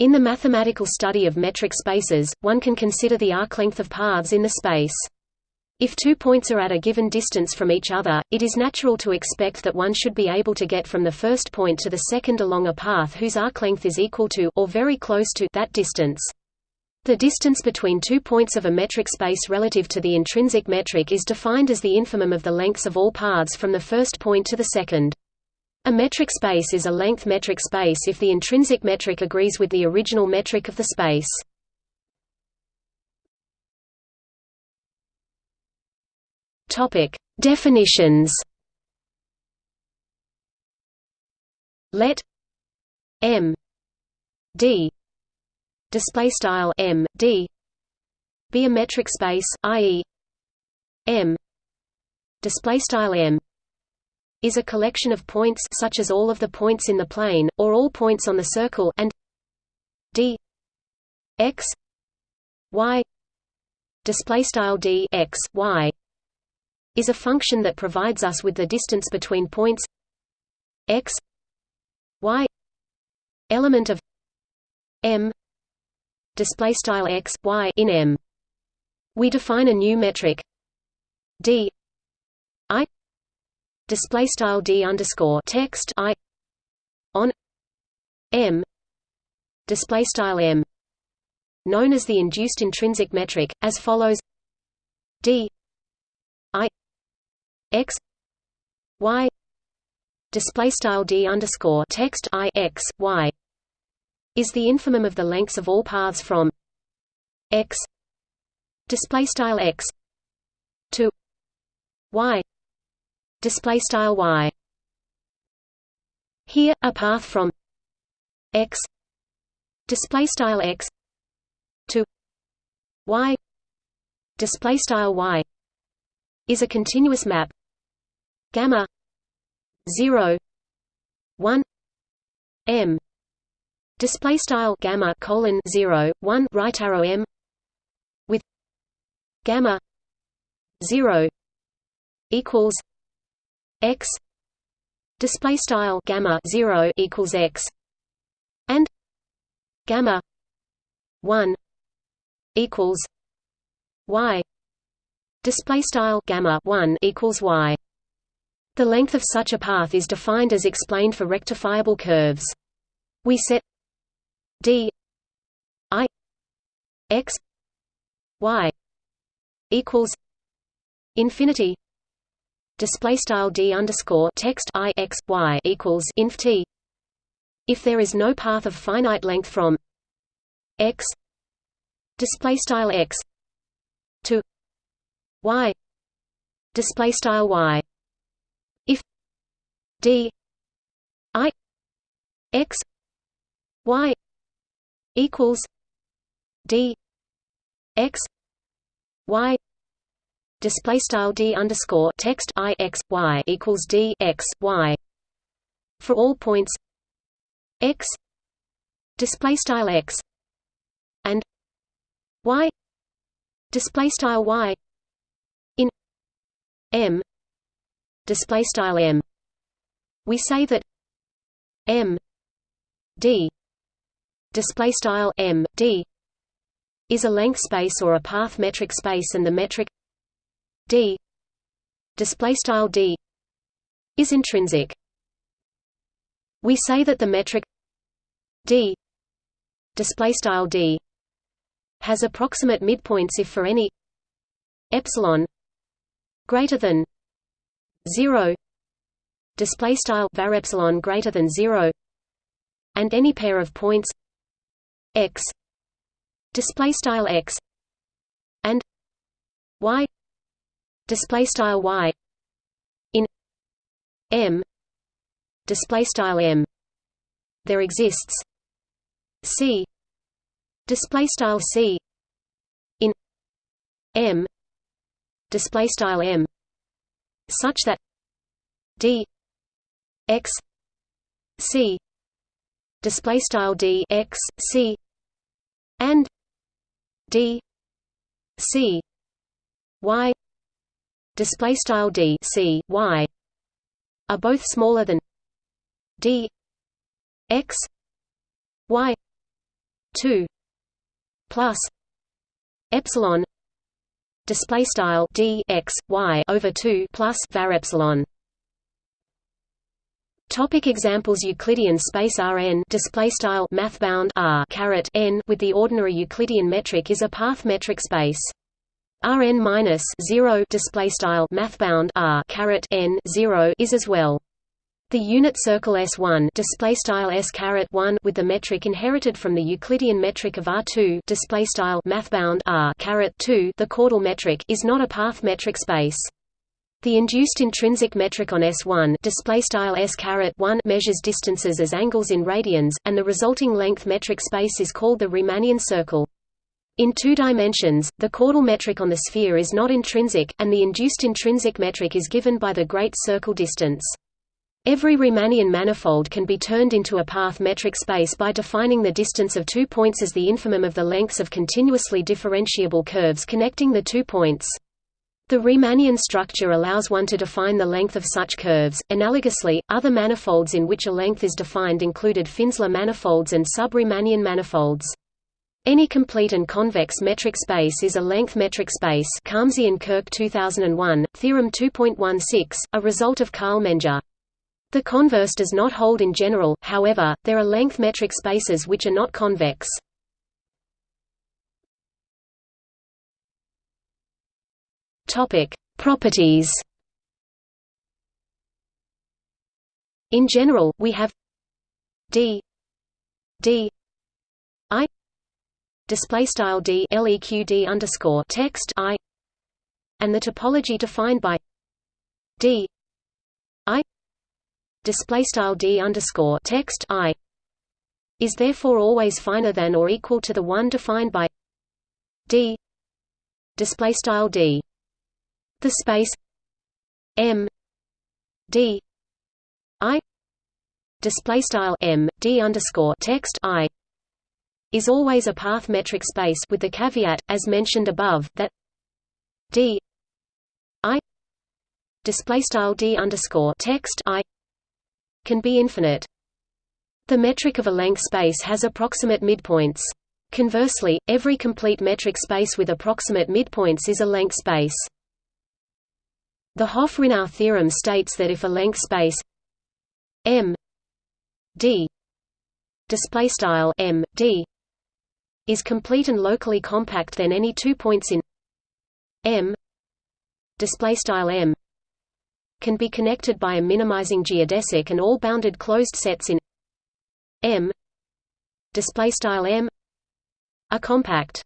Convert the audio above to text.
In the mathematical study of metric spaces, one can consider the arc length of paths in the space. If two points are at a given distance from each other, it is natural to expect that one should be able to get from the first point to the second along a path whose arc length is equal to or very close to that distance. The distance between two points of a metric space relative to the intrinsic metric is defined as the infimum of the lengths of all paths from the first point to the second. A metric space is a length metric space if the intrinsic metric agrees with the original metric of the space. Topic: Definitions. Let M D display style M D be a metric space, i.e. M display style M is a collection of points such as all of the points in the plane or all points on the circle and D x y display style D x y is a function that provides us with the distance between points x y element of m display style x y in m. We define a new metric d display style d underscore text i on m display style m known as the induced intrinsic metric as follows d i x y display style d underscore text i x y is the infimum of the lengths of all paths from x display style x to y display style y. Here a path from x display style x to y display style y is a continuous map gamma 0 1 m display style gamma colon 0 1 right arrow m with gamma 0 equals x display style gamma 0 equals x and gamma 1 equals y display style gamma 1 equals y. The length of such a path is defined as explained for rectifiable curves. We set d i x y equals infinity display style d underscore text i x y equals inf t. If there is no path of finite length from x display style x to y display style y. If d i x y equals d x y display style d underscore text i x y equals d x y. For all points x display style x and y display style y in m display style m. We say that m d display style m d is a length space or a path metric space and the metric d. Display style d is intrinsic. We say that the metric d display style d has approximate midpoints if for any epsilon greater than 0 display style var epsilon greater than 0 and any pair of points x display style x and y display style y in m display style m. There exists c display style c in m display style m such that d x c display style d x c and d c y display style d c y are both smaller than d x y 2 plus epsilon display style d x y over 2 plus var epsilon Topic examples Euclidean space Rn display style mathbound R caret n with the ordinary Euclidean metric is a path metric space. Rn minus 0 display style mathbound R caret n 0 is as well. The unit circle S1 display style S caret 1 with the metric inherited from the Euclidean metric of R2 display style mathbound R caret 2 the chordal metric is not a path metric space. The induced intrinsic metric on S1 display style S one measures distances as angles in radians, and the resulting length metric space is called the Riemannian circle. In two dimensions, the chordal metric on the sphere is not intrinsic, and the induced intrinsic metric is given by the great circle distance. Every Riemannian manifold can be turned into a path metric space by defining the distance of two points as the infimum of the lengths of continuously differentiable curves connecting the two points. The Riemannian structure allows one to define the length of such curves. Analogously, other manifolds in which a length is defined included Finsler manifolds and sub-Riemannian manifolds. Any complete and convex metric space is a length metric space Khamsi and Kirk 2001, Theorem 2.16, a result of Karl Menger. The converse does not hold in general, however, there are length metric spaces which are not convex. Properties. In general, we have d d display style d leq underscore text i and the topology defined by d i display style d underscore text i is therefore always finer than or equal to the one defined by d display style d. The space M D I display style M D underscore text I is always a path metric space with the caveat, as mentioned above, that D I display style D underscore text I can be infinite. The metric of a length space has approximate midpoints. Conversely, every complete metric space with approximate midpoints is a length space. The Hopf-Rinow theorem states that if a length space M D display style M D is complete and locally compact then any two points in M. M. Can be connected by a minimizing geodesic and all bounded closed sets in M. M. Are compact